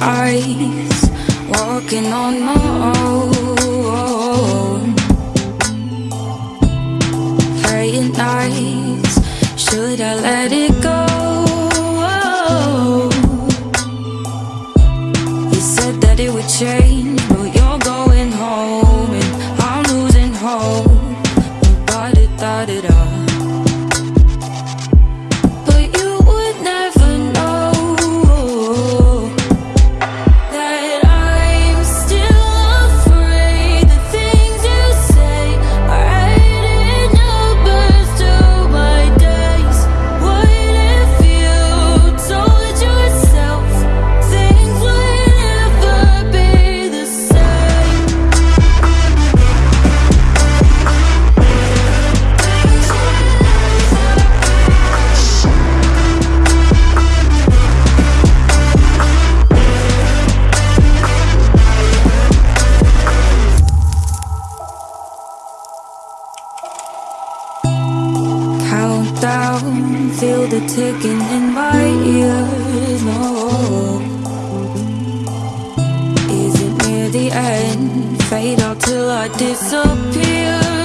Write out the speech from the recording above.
eyes, walking on my own. Praying nights, should I let it go? You said that it would change, Countdown, feel the ticking in my ears. No, is it near the end? Fade out till I disappear.